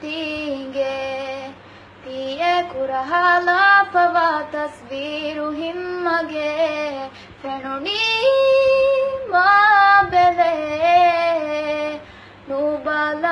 ತೀಗೆ. ತೀಯ ಕುರಹಾಲಾಪವ ತಸ್ವೀರು ಹಿಮ್ಮಗೆ. ಫೆಣುಣಿ ಮಾ ಬೆಲೆ. ನೂಬಲ